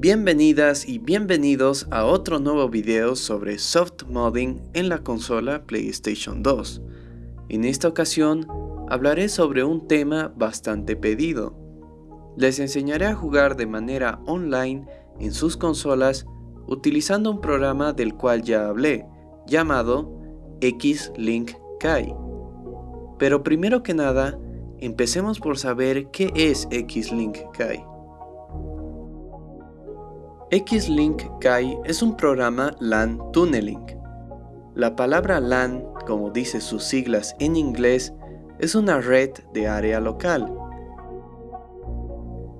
Bienvenidas y bienvenidos a otro nuevo video sobre soft modding en la consola PlayStation 2. En esta ocasión hablaré sobre un tema bastante pedido. Les enseñaré a jugar de manera online en sus consolas utilizando un programa del cual ya hablé, llamado X-Link Kai. Pero primero que nada, empecemos por saber qué es X-Link Kai. X-Link Kai es un programa LAN Tunneling. La palabra LAN, como dice sus siglas en inglés, es una red de área local.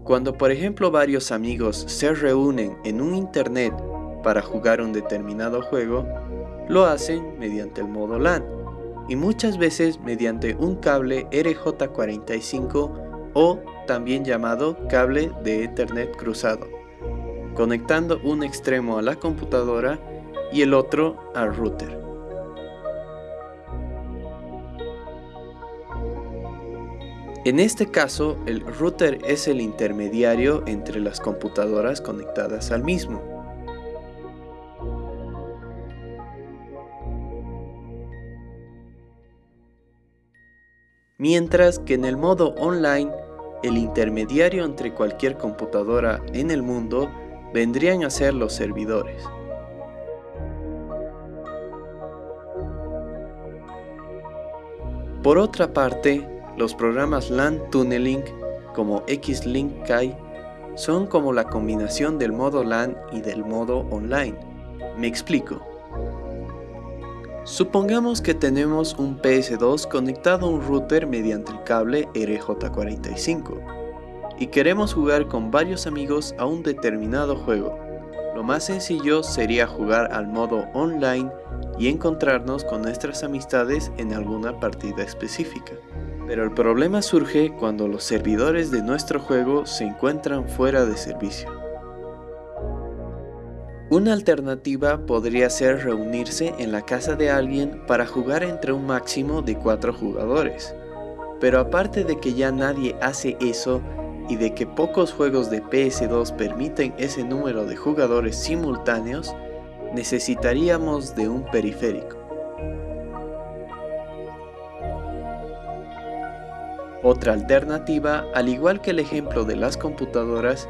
Cuando por ejemplo varios amigos se reúnen en un internet para jugar un determinado juego, lo hacen mediante el modo LAN y muchas veces mediante un cable RJ45 o también llamado cable de Ethernet cruzado conectando un extremo a la computadora y el otro al router. En este caso, el router es el intermediario entre las computadoras conectadas al mismo. Mientras que en el modo online, el intermediario entre cualquier computadora en el mundo vendrían a ser los servidores. Por otra parte, los programas LAN Tunneling como X-Link Kai son como la combinación del modo LAN y del modo online. Me explico. Supongamos que tenemos un PS2 conectado a un router mediante el cable RJ45 y queremos jugar con varios amigos a un determinado juego. Lo más sencillo sería jugar al modo online y encontrarnos con nuestras amistades en alguna partida específica. Pero el problema surge cuando los servidores de nuestro juego se encuentran fuera de servicio. Una alternativa podría ser reunirse en la casa de alguien para jugar entre un máximo de 4 jugadores. Pero aparte de que ya nadie hace eso, y de que pocos juegos de PS2 permiten ese número de jugadores simultáneos, necesitaríamos de un periférico. Otra alternativa, al igual que el ejemplo de las computadoras,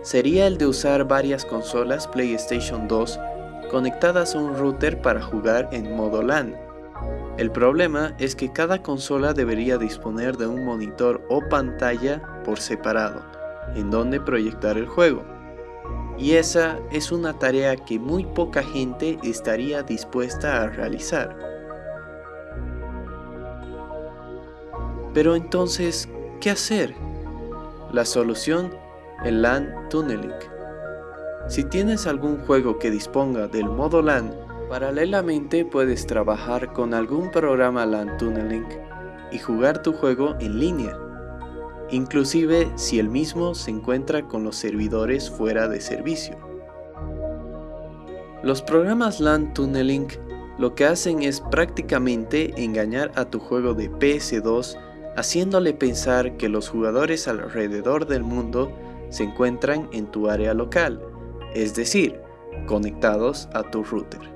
sería el de usar varias consolas PlayStation 2 conectadas a un router para jugar en modo LAN, el problema es que cada consola debería disponer de un monitor o pantalla por separado, en donde proyectar el juego. Y esa es una tarea que muy poca gente estaría dispuesta a realizar. Pero entonces, ¿qué hacer? La solución, el LAN Tunneling. Si tienes algún juego que disponga del modo LAN Paralelamente puedes trabajar con algún programa LAN Tunneling y jugar tu juego en línea, inclusive si el mismo se encuentra con los servidores fuera de servicio. Los programas LAN Tunneling lo que hacen es prácticamente engañar a tu juego de PS2 haciéndole pensar que los jugadores alrededor del mundo se encuentran en tu área local, es decir, conectados a tu router.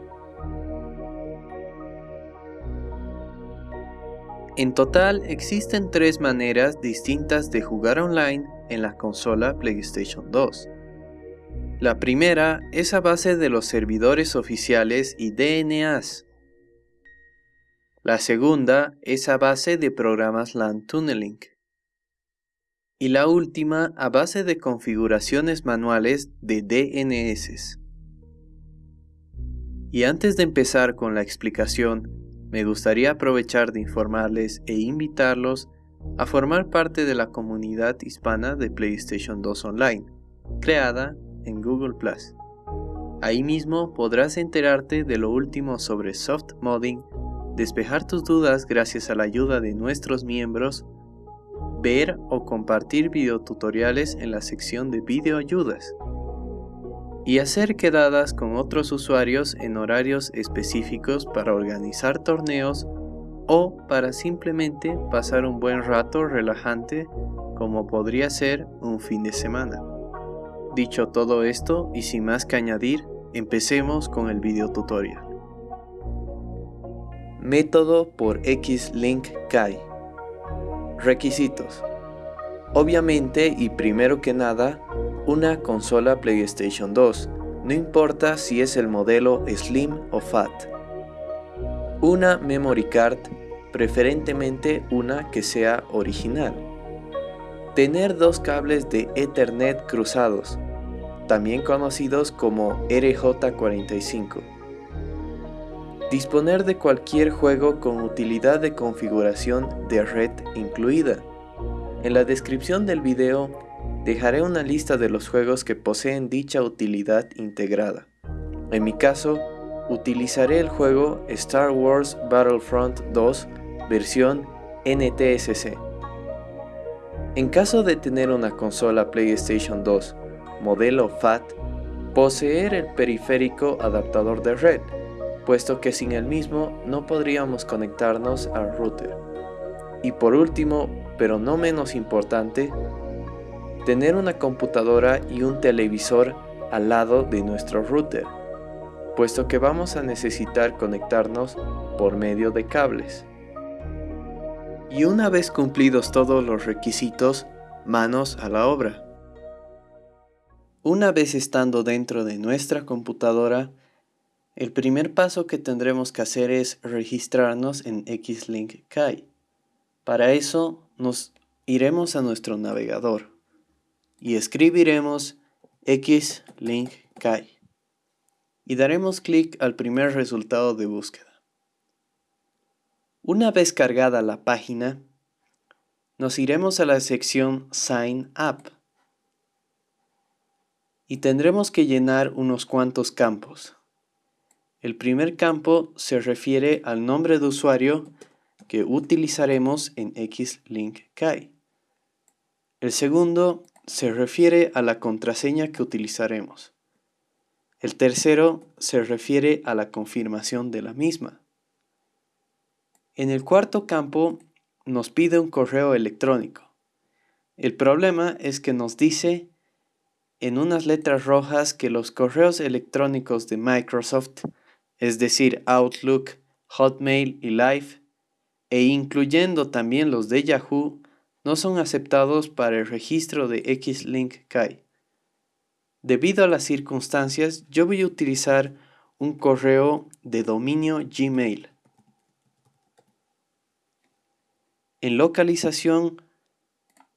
En total existen tres maneras distintas de jugar online en la consola PlayStation 2. La primera es a base de los servidores oficiales y DNAs. La segunda es a base de programas LAN Tunneling. Y la última a base de configuraciones manuales de DNS. Y antes de empezar con la explicación, me gustaría aprovechar de informarles e invitarlos a formar parte de la comunidad hispana de PlayStation 2 Online, creada en Google ⁇ Ahí mismo podrás enterarte de lo último sobre soft modding, despejar tus dudas gracias a la ayuda de nuestros miembros, ver o compartir videotutoriales en la sección de videoayudas, y hacer quedadas con otros usuarios en horarios específicos para organizar torneos o para simplemente pasar un buen rato relajante como podría ser un fin de semana. Dicho todo esto y sin más que añadir, empecemos con el video tutorial. Método por X-Link Kai Requisitos Obviamente y primero que nada, una consola PlayStation 2, no importa si es el modelo Slim o Fat. Una memory card, preferentemente una que sea original. Tener dos cables de Ethernet cruzados, también conocidos como RJ45. Disponer de cualquier juego con utilidad de configuración de red incluida. En la descripción del video dejaré una lista de los juegos que poseen dicha utilidad integrada. En mi caso, utilizaré el juego Star Wars Battlefront 2 versión NTSC. En caso de tener una consola PlayStation 2 modelo FAT, poseer el periférico adaptador de red, puesto que sin el mismo no podríamos conectarnos al router. Y por último, pero no menos importante, tener una computadora y un televisor al lado de nuestro router, puesto que vamos a necesitar conectarnos por medio de cables. Y una vez cumplidos todos los requisitos, manos a la obra. Una vez estando dentro de nuestra computadora, el primer paso que tendremos que hacer es registrarnos en Xlink Kai. Para eso nos iremos a nuestro navegador y escribiremos xlink kai y daremos clic al primer resultado de búsqueda. Una vez cargada la página, nos iremos a la sección Sign Up y tendremos que llenar unos cuantos campos. El primer campo se refiere al nombre de usuario que utilizaremos en Xlink Kai. El segundo se refiere a la contraseña que utilizaremos. El tercero se refiere a la confirmación de la misma. En el cuarto campo nos pide un correo electrónico. El problema es que nos dice en unas letras rojas que los correos electrónicos de Microsoft, es decir, Outlook, Hotmail y Live, e incluyendo también los de Yahoo, no son aceptados para el registro de Xlink Kai. Debido a las circunstancias, yo voy a utilizar un correo de dominio Gmail. En localización,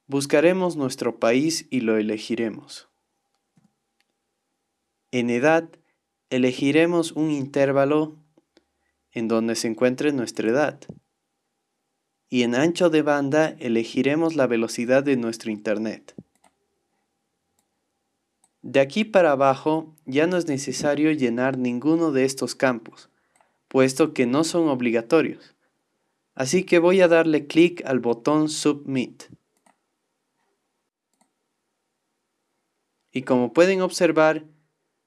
buscaremos nuestro país y lo elegiremos. En edad, elegiremos un intervalo en donde se encuentre nuestra edad y en ancho de banda elegiremos la velocidad de nuestro Internet. De aquí para abajo ya no es necesario llenar ninguno de estos campos, puesto que no son obligatorios. Así que voy a darle clic al botón Submit. Y como pueden observar,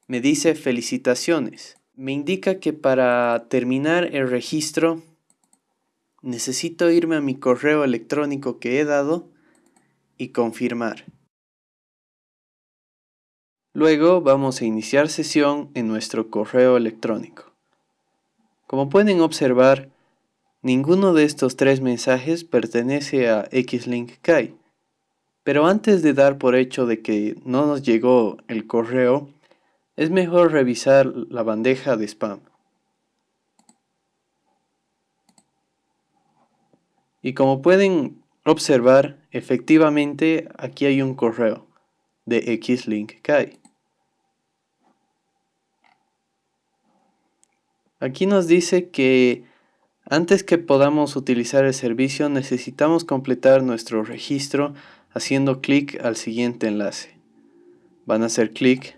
me dice felicitaciones. Me indica que para terminar el registro necesito irme a mi correo electrónico que he dado y confirmar. Luego vamos a iniciar sesión en nuestro correo electrónico. Como pueden observar, ninguno de estos tres mensajes pertenece a Xlink Kai. Pero antes de dar por hecho de que no nos llegó el correo, es mejor revisar la bandeja de spam. Y como pueden observar, efectivamente aquí hay un correo de Xlink Kai. Aquí nos dice que antes que podamos utilizar el servicio necesitamos completar nuestro registro haciendo clic al siguiente enlace. Van a hacer clic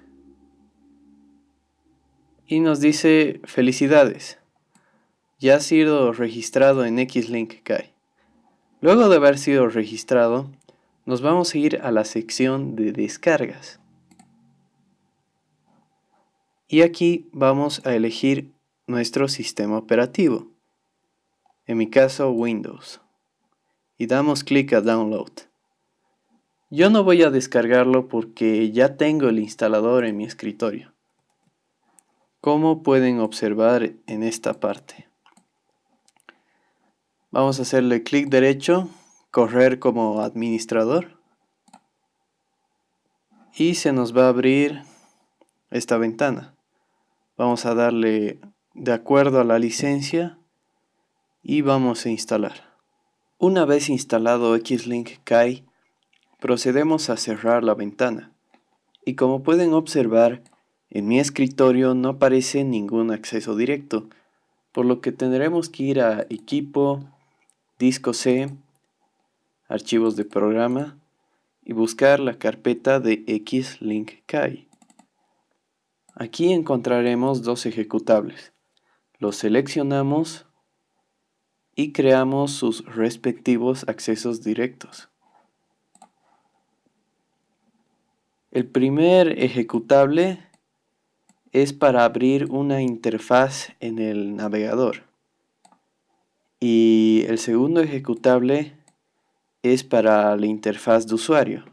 y nos dice felicidades, ya ha sido registrado en Xlink Kai. Luego de haber sido registrado, nos vamos a ir a la sección de descargas. Y aquí vamos a elegir nuestro sistema operativo. En mi caso Windows. Y damos clic a Download. Yo no voy a descargarlo porque ya tengo el instalador en mi escritorio. Como pueden observar en esta parte. Vamos a hacerle clic derecho, correr como administrador. Y se nos va a abrir esta ventana. Vamos a darle de acuerdo a la licencia y vamos a instalar. Una vez instalado Xlink Kai, procedemos a cerrar la ventana. Y como pueden observar, en mi escritorio no aparece ningún acceso directo, por lo que tendremos que ir a Equipo, Disco C, Archivos de programa y buscar la carpeta de Xlink Kai. Aquí encontraremos dos ejecutables. Los seleccionamos y creamos sus respectivos accesos directos. El primer ejecutable es para abrir una interfaz en el navegador. Y el segundo ejecutable es para la interfaz de usuario.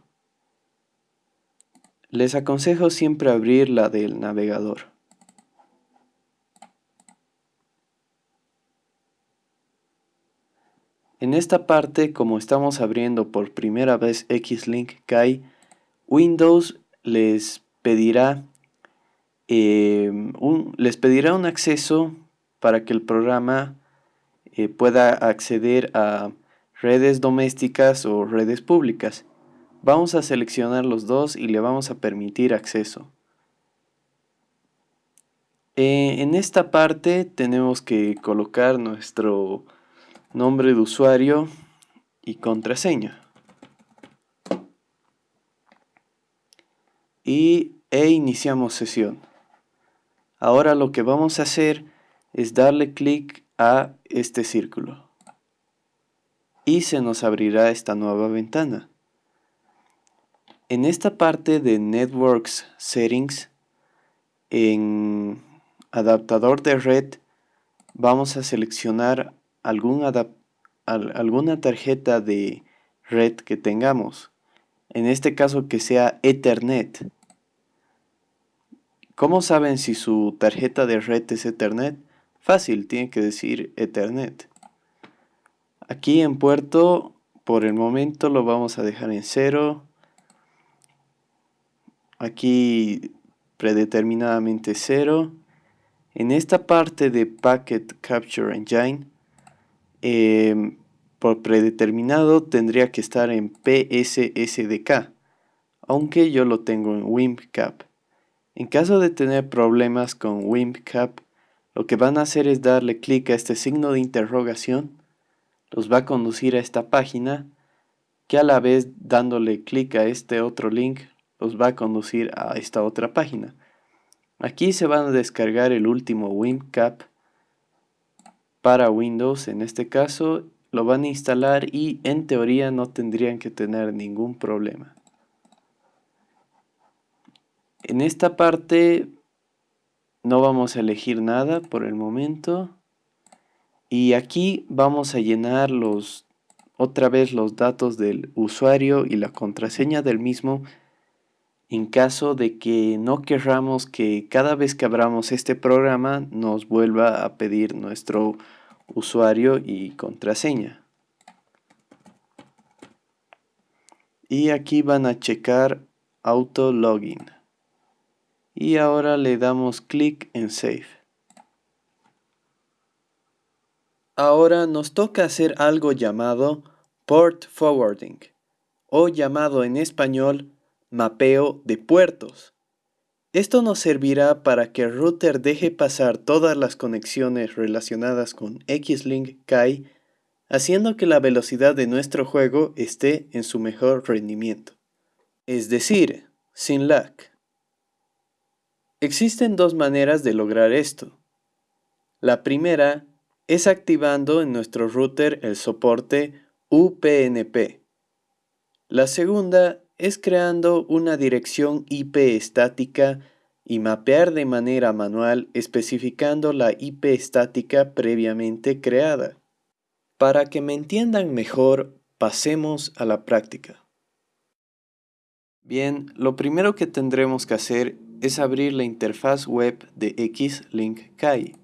Les aconsejo siempre abrir la del navegador. En esta parte, como estamos abriendo por primera vez Xlink Kai, Windows les pedirá, em, un, les pedirá un acceso para que el programa eh, pueda acceder a redes domésticas o redes públicas. Vamos a seleccionar los dos y le vamos a permitir acceso. Eh, en esta parte tenemos que colocar nuestro nombre de usuario y contraseña. Y e iniciamos sesión. Ahora lo que vamos a hacer es darle clic a este círculo. Y se nos abrirá esta nueva ventana. En esta parte de Networks Settings, en adaptador de red, vamos a seleccionar algún alguna tarjeta de red que tengamos. En este caso que sea Ethernet. ¿Cómo saben si su tarjeta de red es Ethernet? Fácil, tiene que decir Ethernet. Aquí en puerto, por el momento lo vamos a dejar en cero aquí predeterminadamente 0. En esta parte de Packet Capture Engine, em, por predeterminado tendría que estar en PSSDK, aunque yo lo tengo en WIMPCAP. En caso de tener problemas con WIMPCAP, lo que van a hacer es darle clic a este signo de interrogación, los va a conducir a esta página, que a la vez dándole clic a este otro link los va a conducir a esta otra página. Aquí se van a descargar el último WinCap para Windows, en este caso lo van a instalar y en teoría no tendrían que tener ningún problema. En esta parte no vamos a elegir nada por el momento y aquí vamos a llenar los otra vez los datos del usuario y la contraseña del mismo en caso de que no querramos que cada vez que abramos este programa nos vuelva a pedir nuestro usuario y contraseña. Y aquí van a checar Auto Login. Y ahora le damos clic en Save. Ahora nos toca hacer algo llamado Port Forwarding, o llamado en español mapeo de puertos. Esto nos servirá para que el router deje pasar todas las conexiones relacionadas con Xlink Kai, haciendo que la velocidad de nuestro juego esté en su mejor rendimiento. Es decir, sin lag. Existen dos maneras de lograr esto. La primera es activando en nuestro router el soporte UPnP. La segunda es creando una dirección IP estática y mapear de manera manual especificando la IP estática previamente creada. Para que me entiendan mejor, pasemos a la práctica. Bien, lo primero que tendremos que hacer es abrir la interfaz web de Xlink Kai.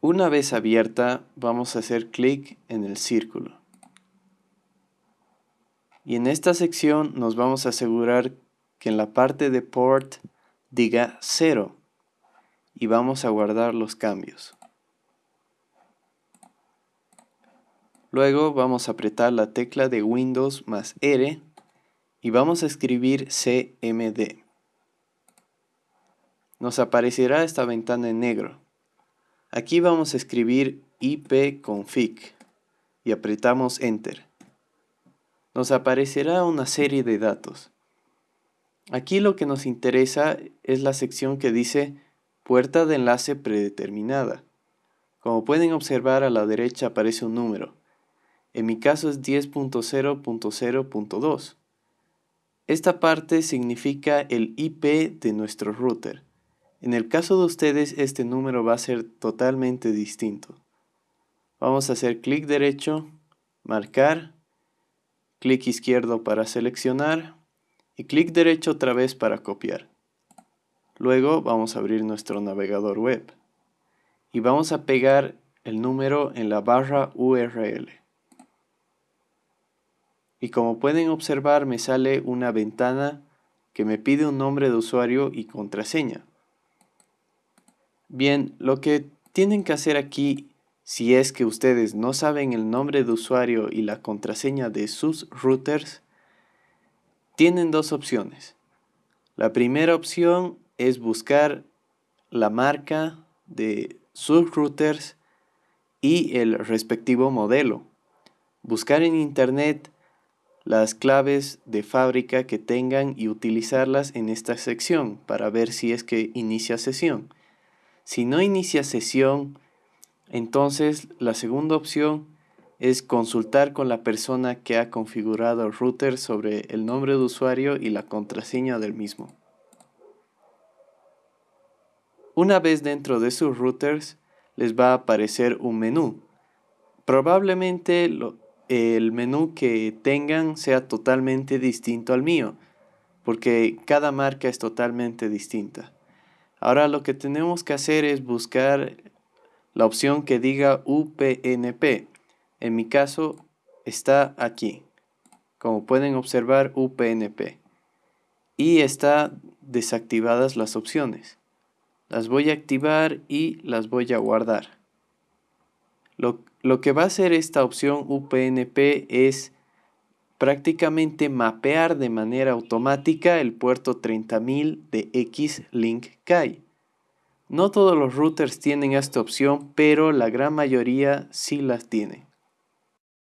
Una vez abierta, vamos a hacer clic en el círculo. Y en esta sección nos vamos a asegurar que en la parte de port diga 0 y vamos a guardar los cambios. Luego vamos a apretar la tecla de Windows más R y vamos a escribir CMD. Nos aparecerá esta ventana en negro. Aquí vamos a escribir ipconfig y apretamos Enter. Nos aparecerá una serie de datos. Aquí lo que nos interesa es la sección que dice puerta de enlace predeterminada. Como pueden observar a la derecha aparece un número. En mi caso es 10.0.0.2. Esta parte significa el IP de nuestro router. En el caso de ustedes este número va a ser totalmente distinto. Vamos a hacer clic derecho, marcar, clic izquierdo para seleccionar y clic derecho otra vez para copiar. Luego vamos a abrir nuestro navegador web y vamos a pegar el número en la barra URL y como pueden observar me sale una ventana que me pide un nombre de usuario y contraseña. Bien, lo que tienen que hacer aquí, si es que ustedes no saben el nombre de usuario y la contraseña de sus routers, tienen dos opciones. La primera opción es buscar la marca de sus routers y el respectivo modelo. Buscar en internet las claves de fábrica que tengan y utilizarlas en esta sección para ver si es que inicia sesión. Si no inicia sesión, entonces la segunda opción es consultar con la persona que ha configurado el router sobre el nombre de usuario y la contraseña del mismo. Una vez dentro de sus routers, les va a aparecer un menú. Probablemente lo, el menú que tengan sea totalmente distinto al mío, porque cada marca es totalmente distinta. Ahora lo que tenemos que hacer es buscar la opción que diga UPnP. En mi caso está aquí. Como pueden observar UPnP. Y está desactivadas las opciones. Las voy a activar y las voy a guardar. Lo, lo que va a hacer esta opción UPnP es prácticamente mapear de manera automática el puerto 30000 de X-Link. No todos los routers tienen esta opción, pero la gran mayoría sí las tiene.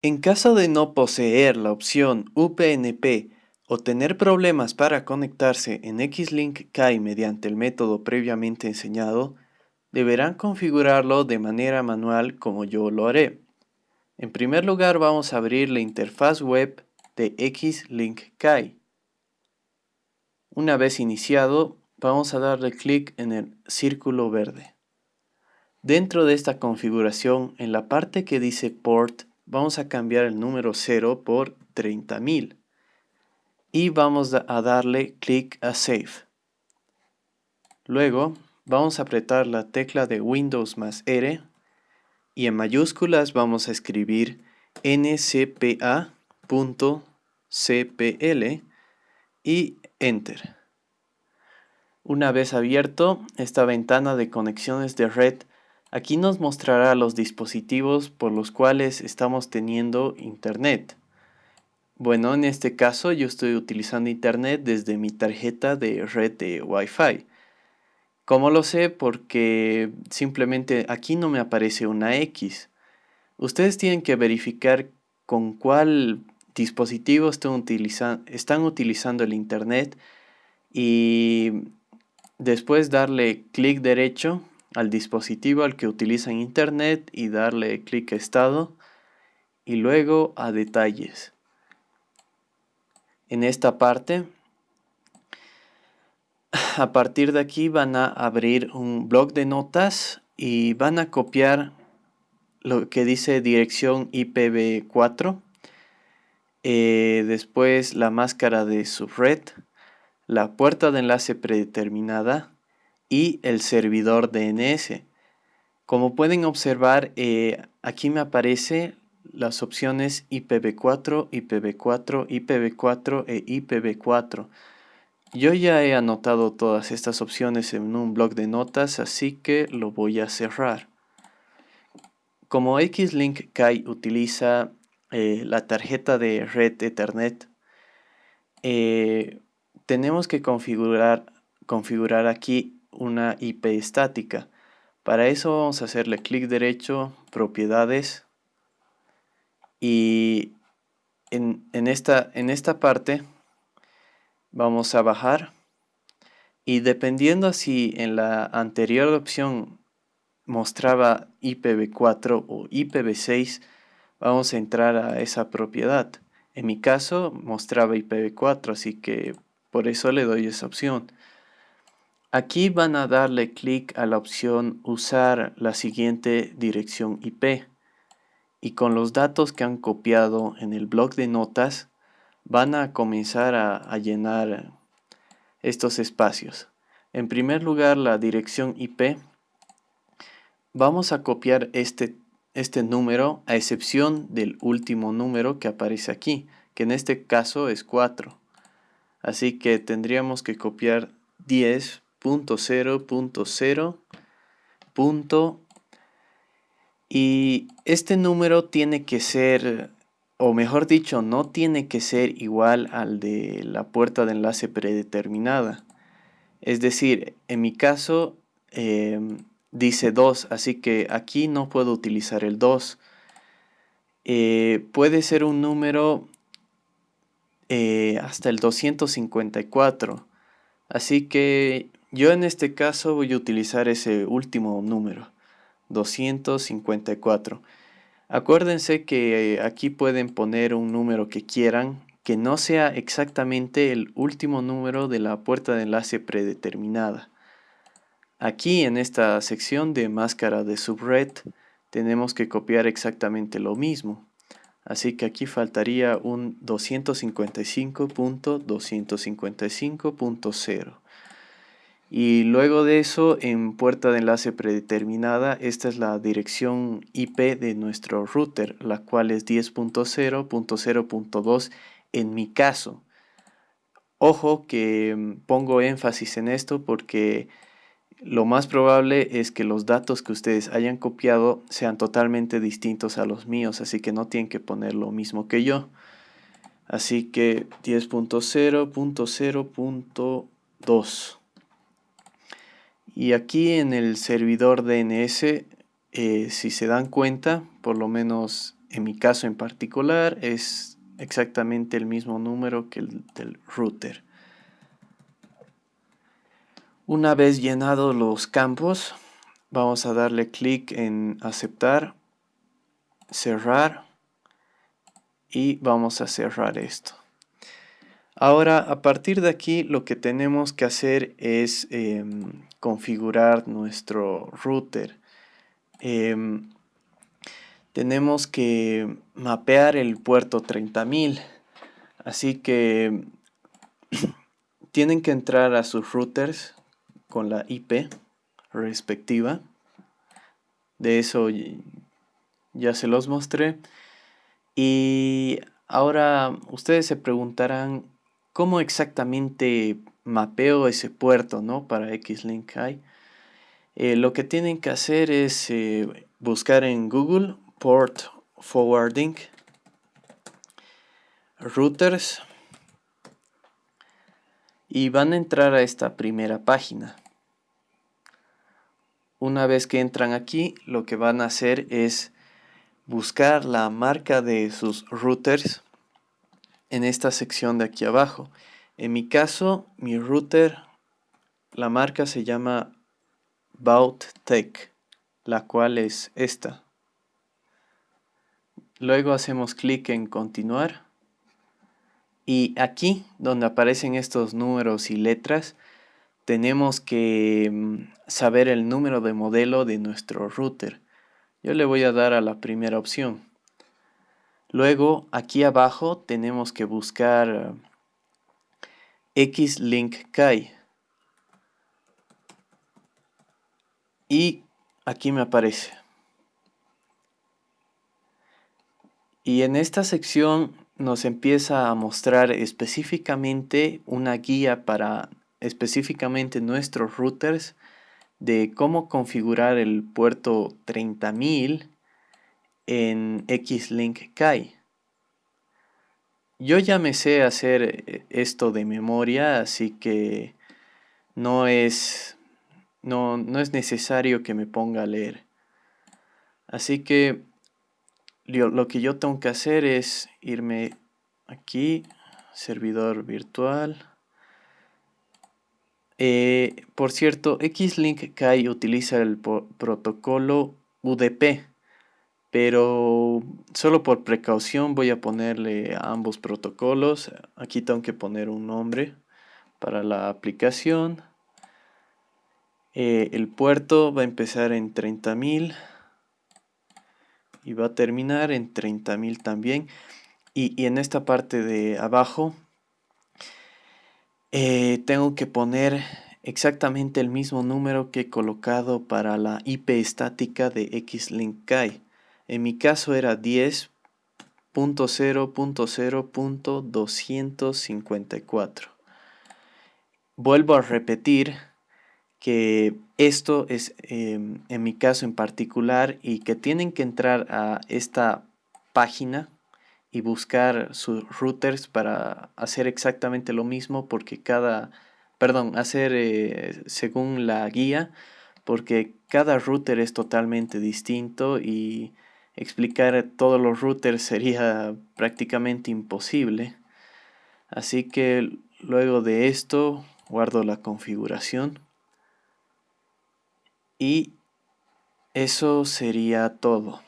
En caso de no poseer la opción UPnP o tener problemas para conectarse en X-Link mediante el método previamente enseñado, deberán configurarlo de manera manual como yo lo haré. En primer lugar vamos a abrir la interfaz web de Xlink Kai. Una vez iniciado, vamos a darle clic en el círculo verde. Dentro de esta configuración, en la parte que dice Port, vamos a cambiar el número 0 por 30.000 y vamos a darle clic a Save. Luego, vamos a apretar la tecla de Windows más R y en mayúsculas vamos a escribir ncpa.cpl y Enter. Una vez abierto esta ventana de conexiones de red, aquí nos mostrará los dispositivos por los cuales estamos teniendo internet. Bueno, en este caso yo estoy utilizando internet desde mi tarjeta de red de Wi-Fi. ¿Cómo lo sé? Porque simplemente aquí no me aparece una X. Ustedes tienen que verificar con cuál dispositivo están, utilizando el Internet y después darle clic derecho al dispositivo al que utilizan Internet y darle clic a estado y luego a detalles. En esta parte a partir de aquí van a abrir un blog de notas y van a copiar lo que dice dirección IPv4, eh, después la máscara de subred, la puerta de enlace predeterminada y el servidor DNS. Como pueden observar, eh, aquí me aparece las opciones IPv4, IPv4, IPv4 e IPv4. Yo ya he anotado todas estas opciones en un blog de notas, así que lo voy a cerrar. Como Xlink Kai utiliza eh, la tarjeta de red Ethernet, eh, tenemos que configurar, configurar aquí una IP estática. Para eso vamos a hacerle clic derecho, propiedades, y en, esta, en esta parte vamos a bajar. Y dependiendo si en la anterior opción mostraba IPv4 o IPv6 vamos a entrar a esa propiedad. En mi caso mostraba IPv4 así que por eso le doy esa opción. Aquí van a darle clic a la opción usar la siguiente dirección IP y con los datos que han copiado en el blog de notas van a comenzar a, llenar estos espacios. En primer lugar, la dirección IP. Vamos a copiar este, este número a excepción del último número que aparece aquí, que en este caso es 4. Así que tendríamos que copiar 10.0.0. Y este número tiene que ser o mejor dicho, no tiene que ser igual al de la puerta de enlace predeterminada. Es decir, en mi caso em, dice 2, así que aquí no puedo utilizar el 2. Eh, puede ser un número eh, hasta el 254. Así que yo en este caso voy a utilizar ese último número, 254. Acuérdense que eh, aquí pueden poner un número que quieran, que no sea exactamente el último número de la puerta de enlace predeterminada. Aquí en esta sección de máscara de subred tenemos que copiar exactamente lo mismo. Así que aquí faltaría un 255.255.0. Y luego de eso, en puerta de enlace predeterminada, esta es la dirección IP de nuestro router, la cual es 10.0.0.2 en mi caso. Ojo que mm, pongo énfasis en esto porque lo más probable es que los datos que ustedes hayan copiado sean totalmente distintos a los míos, así que no tienen que poner lo mismo que yo. Así que 10.0.0.2 y aquí en el servidor DNS, eh, si se dan cuenta, por lo menos en mi caso en particular, es exactamente el mismo número que el del router. Una vez llenados los campos, vamos a darle clic en aceptar, cerrar y vamos a cerrar esto. Ahora, a partir de aquí, lo que tenemos que hacer es em, configurar nuestro router. Em, tenemos que mapear el puerto 30.000. Así que tienen que entrar a sus routers con la IP respectiva. De eso ya se los mostré. Y ahora ustedes se preguntarán cómo exactamente mapeo ese puerto ¿no? para Xlink High. Eh, lo que tienen que hacer es eh, buscar en Google Port Forwarding, Routers, y van a entrar a esta primera página. Una vez que entran aquí, lo que van a hacer es buscar la marca de sus routers en esta sección de aquí abajo. En mi caso, mi router, la marca se llama BautTech, la cual es esta. Luego hacemos clic en continuar. Y aquí, donde aparecen estos números y letras, tenemos que mm, saber el número de modelo de nuestro router. Yo le voy a dar a la primera opción. Luego, aquí abajo tenemos que buscar eh, Xlink Kai. Y aquí me aparece. Y en esta sección nos empieza a mostrar específicamente una guía para específicamente nuestros routers de cómo configurar el puerto 30000 en Xlink Kai. Yo ya me sé hacer eh, esto de memoria, así que no es, no, no es necesario que me ponga a leer. Así que lo que yo tengo que hacer es irme aquí, servidor virtual. Eh, por cierto, Xlink Kai utiliza el protocolo UDP, pero solo por precaución voy a ponerle a ambos protocolos. Aquí tengo que poner un nombre para la aplicación. Eh, el puerto va a empezar en 30.000 y va a terminar en 30.000 también. Y, en esta parte de abajo eh, tengo que poner exactamente el mismo número que he colocado para la IP estática de Xlink. En mi caso era 10.0.0.254. Vuelvo a repetir que esto es em, en mi caso en particular y que tienen que entrar a esta página y buscar sus routers para hacer exactamente lo mismo porque cada, perdón, hacer eh, según la guía porque cada router es totalmente distinto y explicar todos los routers sería prácticamente imposible. Así que luego de esto guardo la configuración y eso sería todo.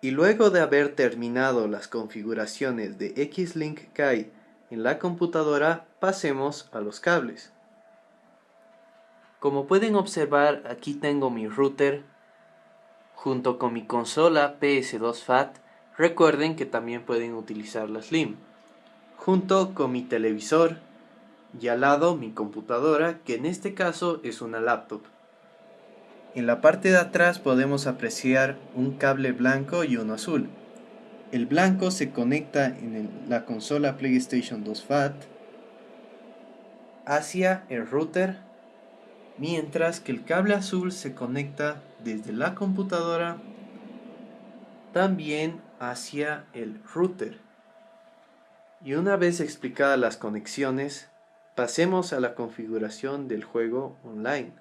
Y luego de haber terminado las configuraciones de Xlink Kai en la computadora, pasemos a los cables. Como pueden observar, aquí tengo mi router junto con mi consola PS2 FAT. Recuerden que también pueden utilizar la Slim. Junto con mi televisor y al lado mi computadora, que en este caso es una laptop. En la parte de atrás podemos apreciar un cable blanco y uno azul. El blanco se conecta en la consola PlayStation 2 FAT hacia el router, mientras que el cable azul se conecta desde la computadora también hacia el router. Y una vez explicadas las conexiones, pasemos a la configuración del juego online.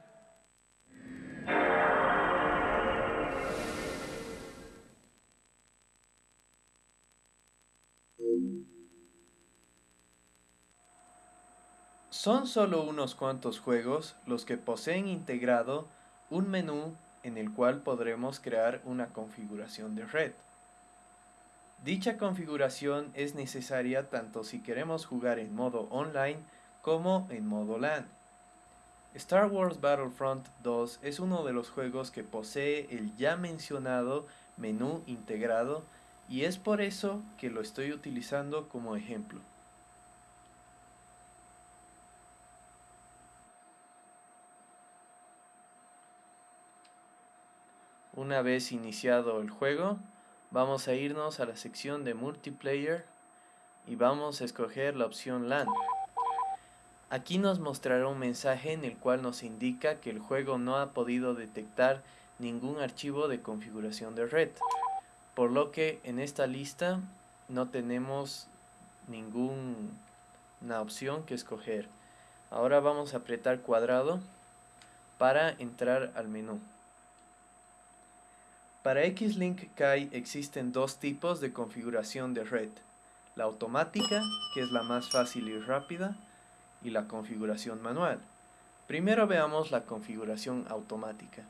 Son solo unos cuantos juegos los que poseen integrado un menú en el cual podremos crear una configuración de red. Dicha configuración es necesaria tanto si queremos jugar en modo online como en modo LAN. Star Wars Battlefront 2 es uno de los juegos que posee el ya mencionado menú integrado y es por eso que lo estoy utilizando como ejemplo. Una vez iniciado el juego, vamos a irnos a la sección de multiplayer y vamos a escoger la opción LAN. Aquí nos mostrará un mensaje en el cual nos indica que el juego no ha podido detectar ningún archivo de configuración de red, por lo que en esta lista no tenemos ninguna opción que escoger. Ahora vamos a apretar cuadrado para entrar al menú. Para Xlink Kai existen dos tipos de configuración de red, la automática, que es la más fácil y rápida, y la configuración manual. Primero veamos la configuración automática.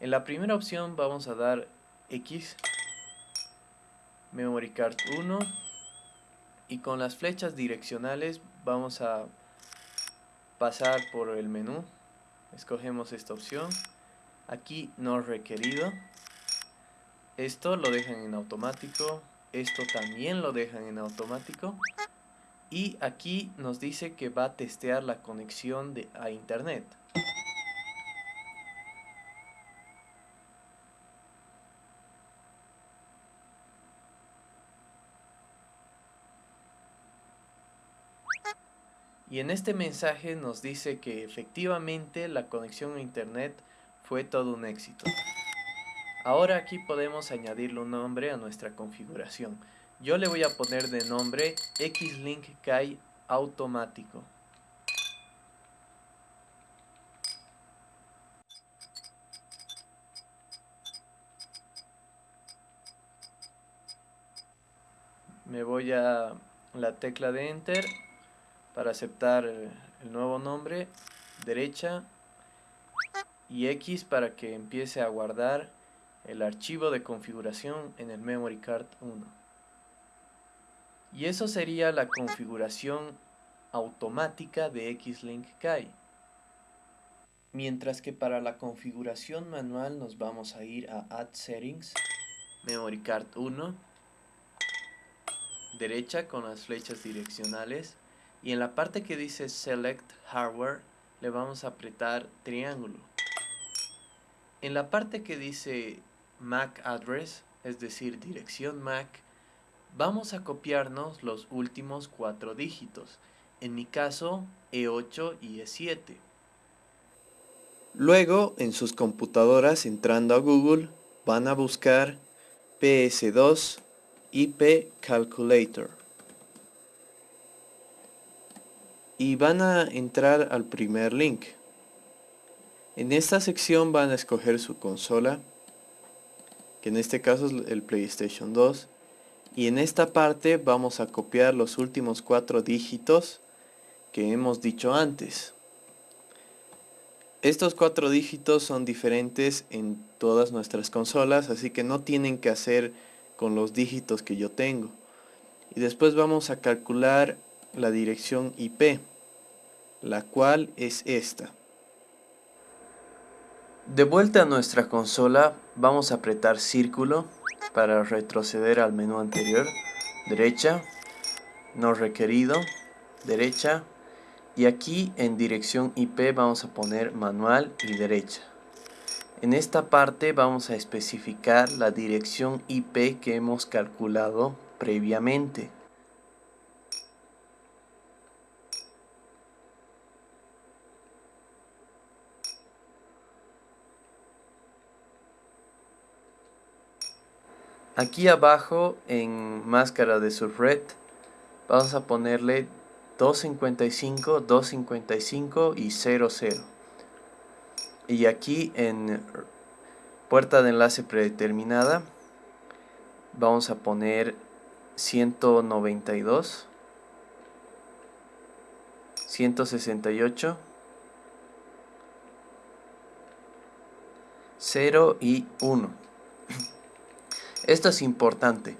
En la primera opción vamos a dar X, Memory Card 1, y con las flechas direccionales vamos a pasar por el menú, escogemos esta opción, aquí no requerido, esto lo dejan en automático, esto también lo dejan en automático y aquí nos dice que va a testear la conexión a internet. Y en este mensaje nos dice que efectivamente la conexión a internet fue todo un éxito. Ahora aquí podemos añadirle un nombre a nuestra configuración. Yo le voy a poner de nombre Xlink Kai automático. Me voy a la tecla de Enter para aceptar el nuevo nombre, derecha y X para que empiece a guardar el archivo de configuración en el memory card 1. Y eso sería la configuración automática de Xlink Kai. Mientras que para la configuración manual nos vamos a ir a Add Settings, Memory Card 1, derecha con las flechas direccionales y en la parte que dice Select Hardware le vamos a apretar triángulo. En la parte que dice MAC Address, es decir, dirección MAC, vamos a copiarnos los últimos cuatro dígitos, en mi caso E8 y E7. Luego, en sus computadoras, entrando a Google, van a buscar PS2 IP Calculator. y van a entrar al primer link. En esta sección van a escoger su consola, que en este caso es el PlayStation 2, y en esta parte vamos a copiar los últimos cuatro dígitos que hemos dicho antes. Estos cuatro dígitos son diferentes en todas nuestras consolas, así que no tienen que hacer con los dígitos que yo tengo. Y después vamos a calcular la dirección IP la cual es esta. De vuelta a nuestra consola, vamos a apretar círculo para retroceder al menú anterior, derecha, no requerido, derecha, y aquí en dirección IP vamos a poner manual y derecha. En esta parte vamos a especificar la dirección IP que hemos calculado previamente. Aquí abajo en máscara de subred vamos a ponerle 255, 255 y 00. Y aquí en puerta de enlace predeterminada vamos a poner 192, 168, 0 y 1. Esto es importante.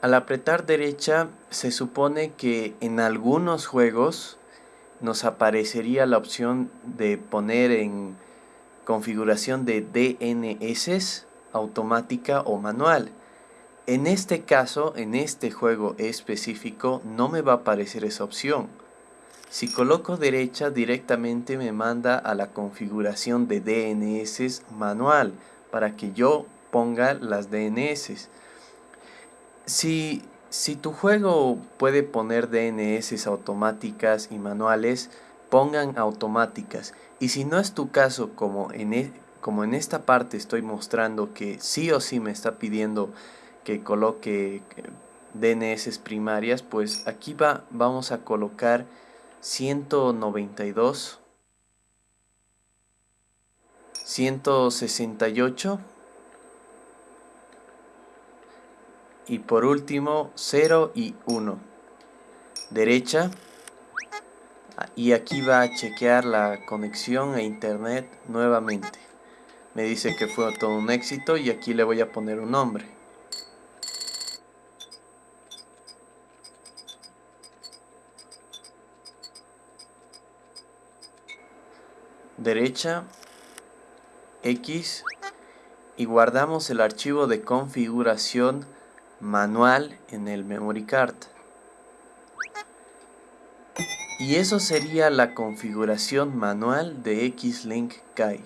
Al apretar derecha se supone que en algunos juegos nos aparecería la opción de poner en configuración de DNS automática o manual. En este caso, en este juego específico, no me va a aparecer esa opción. Si coloco derecha, directamente me manda a la configuración de DNS manual para que yo ponga las DNS. Si, si tu juego puede poner DNS automáticas y manuales, pongan automáticas. Y si no es tu caso, como en, e, como en esta parte estoy mostrando que sí o sí me está pidiendo que coloque eh, DNS primarias, pues aquí va, vamos a colocar 192, 168 y por último 0 y 1 derecha. Y aquí va a chequear la conexión a internet nuevamente. Me dice que fue todo un éxito y aquí le voy a poner un nombre. Derecha. X. Y guardamos el archivo de configuración manual en el memory card. Y eso sería la configuración manual de X-Link Kai.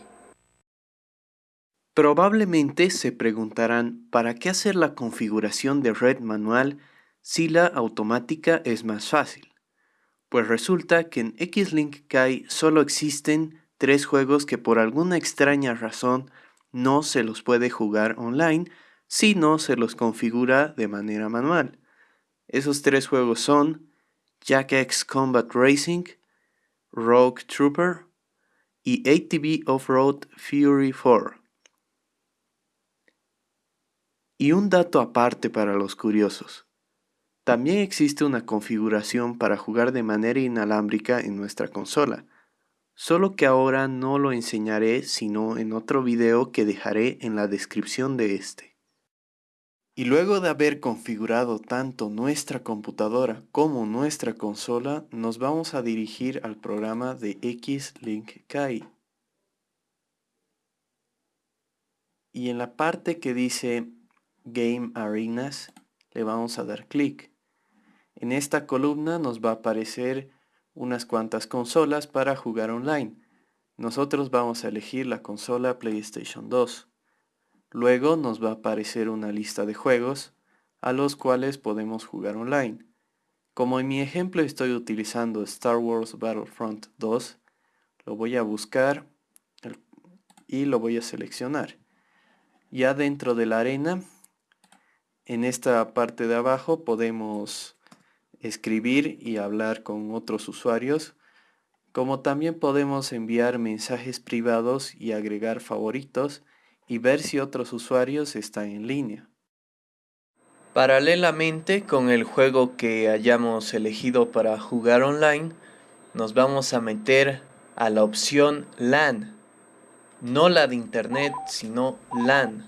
Probablemente se preguntarán ¿para qué hacer la configuración de red manual si la automática es más fácil? Pues resulta que en X-Link Kai solo existen tres juegos que por alguna extraña razón no se los puede jugar online si no se los configura de manera manual. Esos tres juegos son Jack X Combat Racing, Rogue Trooper y ATV Off-Road Fury 4. Y un dato aparte para los curiosos. También existe una configuración para jugar de manera inalámbrica en nuestra consola, solo que ahora no lo enseñaré sino en otro video que dejaré en la descripción de este. Y luego de haber configurado tanto nuestra computadora como nuestra consola, nos vamos a dirigir al programa de X-Link Kai. Y en la parte que dice Game Arenas, le vamos a dar clic. En esta columna nos va a aparecer unas cuantas consolas para jugar online. Nosotros vamos a elegir la consola PlayStation 2. Luego nos va a aparecer una lista de juegos a los cuales podemos jugar online. Como en mi ejemplo estoy utilizando Star Wars Battlefront 2, lo voy a buscar y lo voy a seleccionar. Ya dentro de la arena, en esta parte de abajo podemos escribir y hablar con otros usuarios, como también podemos enviar mensajes privados y agregar favoritos y ver si otros usuarios están en línea. Paralelamente con el juego que hayamos elegido para jugar online, nos vamos a meter a la opción LAN. No la de internet, sino LAN.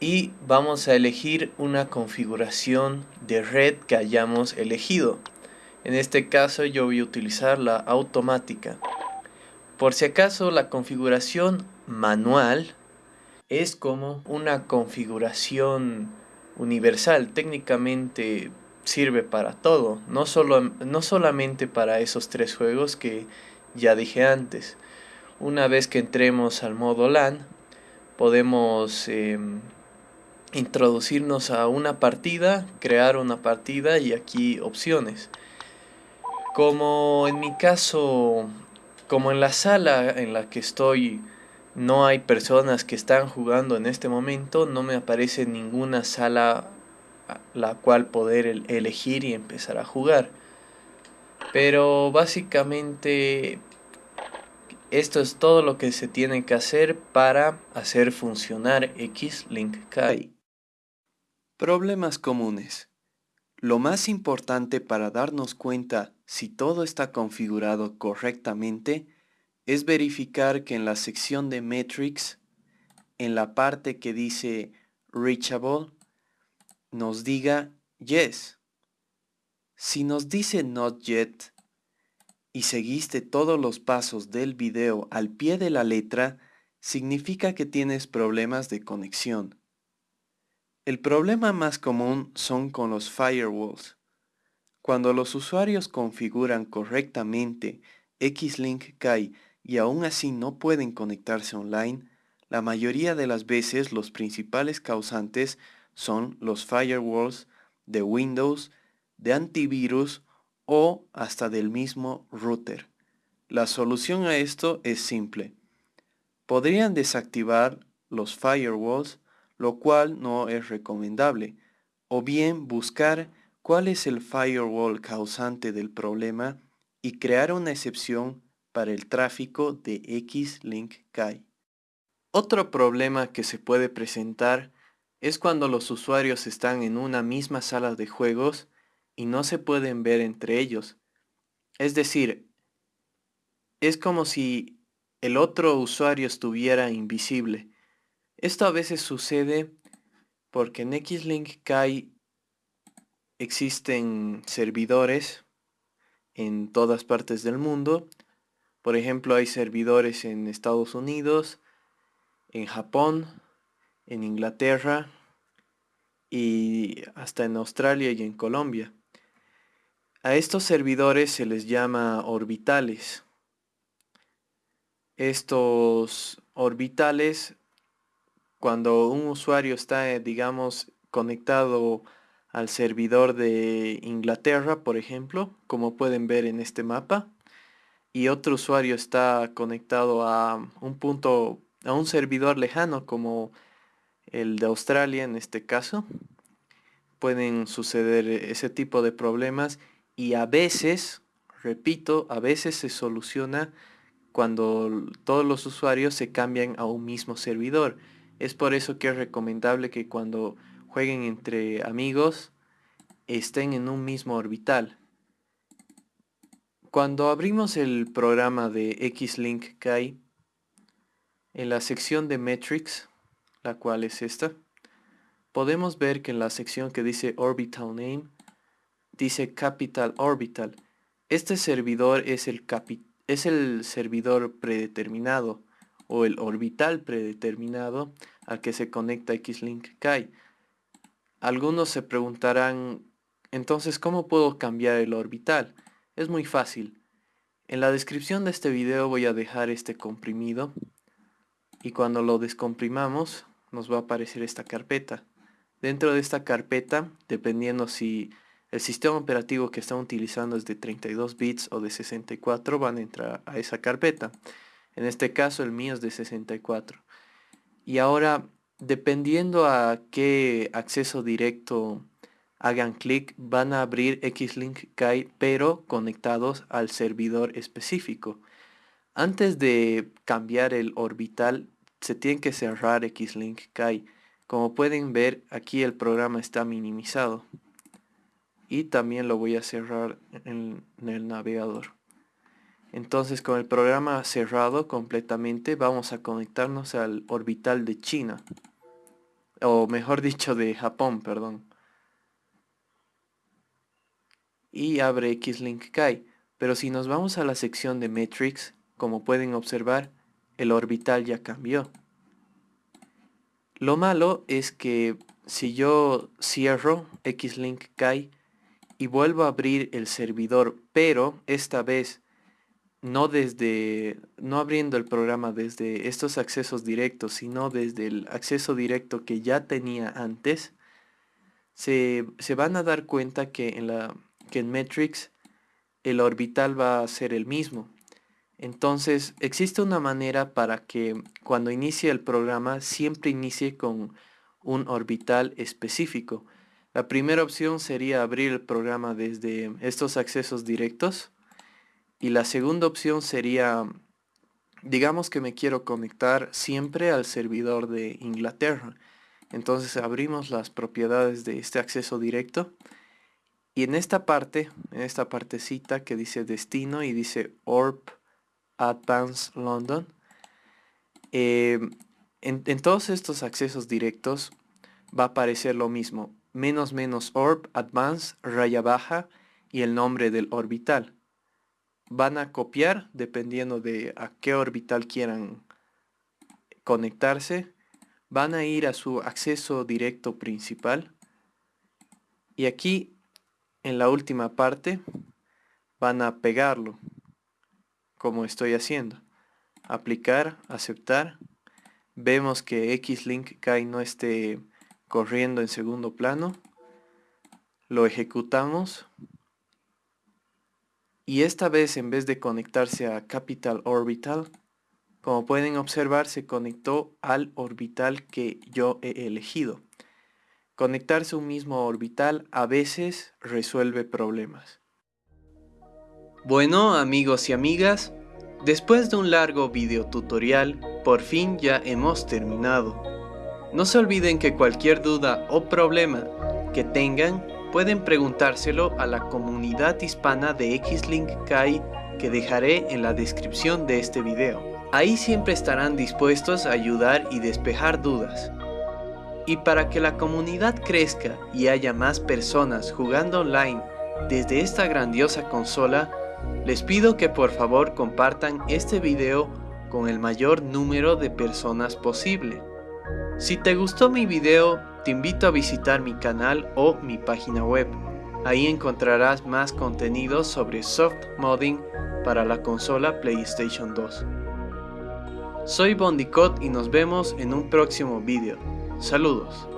Y vamos a elegir una configuración de red que hayamos elegido. En este caso yo voy a utilizar la automática. Por si acaso la configuración manual es como una configuración universal, técnicamente sirve para todo, no, solo, no solamente para esos tres juegos que ya dije antes. Una vez que entremos al modo LAN, podemos em, introducirnos a una partida, crear una partida y aquí opciones. Como en mi caso, como en la sala en la que estoy no hay personas que están jugando en este momento, no me aparece ninguna sala la cual poder elegir y empezar a jugar. Pero básicamente esto es todo lo que se tiene que hacer para hacer funcionar X-Link Kai. Problemas comunes. Lo más importante para darnos cuenta si todo está configurado correctamente es verificar que en la sección de Metrics, en la parte que dice Reachable, nos diga Yes. Si nos dice Not Yet y seguiste todos los pasos del video al pie de la letra, significa que tienes problemas de conexión. El problema más común son con los firewalls. Cuando los usuarios configuran correctamente Xlink Kai y aún así no pueden conectarse online, la mayoría de las veces los principales causantes son los firewalls de Windows, de antivirus o hasta del mismo router. La solución a esto es simple. Podrían desactivar los firewalls, lo cual no es recomendable, o bien buscar cuál es el firewall causante del problema y crear una excepción para el tráfico de X-Link Kai. Otro problema que se puede presentar es cuando los usuarios están en una misma sala de juegos y no se pueden ver entre ellos. Es decir, es como si el otro usuario estuviera invisible. Esto a veces sucede porque en X-Link Kai existen servidores en todas partes del mundo por ejemplo, hay servidores en Estados Unidos, en Japón, en Inglaterra y hasta en Australia y en Colombia. A estos servidores se les llama orbitales. Estos orbitales, cuando un usuario está, digamos, conectado al servidor de Inglaterra, por ejemplo, como pueden ver en este mapa, y otro usuario está conectado a un punto, a un servidor lejano como el de Australia en este caso, pueden suceder ese tipo de problemas y a veces, repito, a veces se soluciona cuando todos los usuarios se cambian a un mismo servidor. Es por eso que es recomendable que cuando jueguen entre amigos estén en un mismo orbital. Cuando abrimos el programa de Xlink Kai, en la sección de Metrics, la cual es esta, podemos ver que en la sección que dice Orbital Name, dice Capital Orbital. Este servidor es el, es el servidor predeterminado o el orbital predeterminado al que se conecta Xlink Kai. Algunos se preguntarán, entonces, ¿cómo puedo cambiar el orbital? Es muy fácil. En la descripción de este video voy a dejar este comprimido y cuando lo descomprimamos nos va a aparecer esta carpeta. Dentro de esta carpeta, dependiendo si el sistema operativo que están utilizando es de 32 bits o de 64, van a entrar a esa carpeta. En este caso el mío es de 64. Y ahora dependiendo a qué acceso directo hagan clic, van a abrir Xlink Kai, pero conectados al servidor específico. Antes de cambiar el orbital, se tiene que cerrar Xlink Kai. Como pueden ver, aquí el programa está minimizado. Y también lo voy a cerrar en, en el navegador. Entonces con el programa cerrado completamente vamos a conectarnos al orbital de China o mejor dicho de Japón, perdón. Y abre Xlink Kai, pero si nos vamos a la sección de Metrics, como pueden observar, el orbital ya cambió. Lo malo es que si yo cierro Xlink Kai y vuelvo a abrir el servidor, pero esta vez no desde, no abriendo el programa desde estos accesos directos, sino desde el acceso directo que ya tenía antes, se, van a dar cuenta que en, la, que en Metrics el orbital va a ser el mismo. Entonces existe una manera para que cuando inicie el programa siempre inicie con un orbital específico. La primera opción sería abrir el programa desde estos accesos directos y la segunda opción sería, digamos que me quiero conectar siempre al servidor de Inglaterra. Entonces abrimos las propiedades de este acceso directo. Y en esta parte, en esta partecita que dice destino y dice ORP Advanced London, eh, en, en, todos estos accesos directos va a aparecer lo mismo. Menos menos ORP Advanced raya baja y el nombre del orbital van a copiar dependiendo de a qué orbital quieran conectarse. Van a ir a su acceso directo principal. Y aquí en la última parte van a pegarlo como estoy haciendo. Aplicar, aceptar. Vemos que Xlink Kai no esté corriendo en segundo plano. Lo ejecutamos y esta vez en vez de conectarse a Capital Orbital, como pueden observar se conectó al orbital que yo he elegido. Conectarse un mismo orbital a veces resuelve problemas. Bueno amigos y amigas, después de un largo video tutorial, por fin ya hemos terminado. No se olviden que cualquier duda o problema que tengan pueden preguntárselo a la comunidad hispana de Xlink Kai que dejaré en la descripción de este video. Ahí siempre estarán dispuestos a ayudar y despejar dudas. Y para que la comunidad crezca y haya más personas jugando online desde esta grandiosa consola, les pido que por favor compartan este video con el mayor número de personas posible. Si te gustó mi video, te invito a visitar mi canal o mi página web. Ahí encontrarás más contenido sobre soft modding para la consola PlayStation 2. Soy Bondicott y nos vemos en un próximo video. Saludos.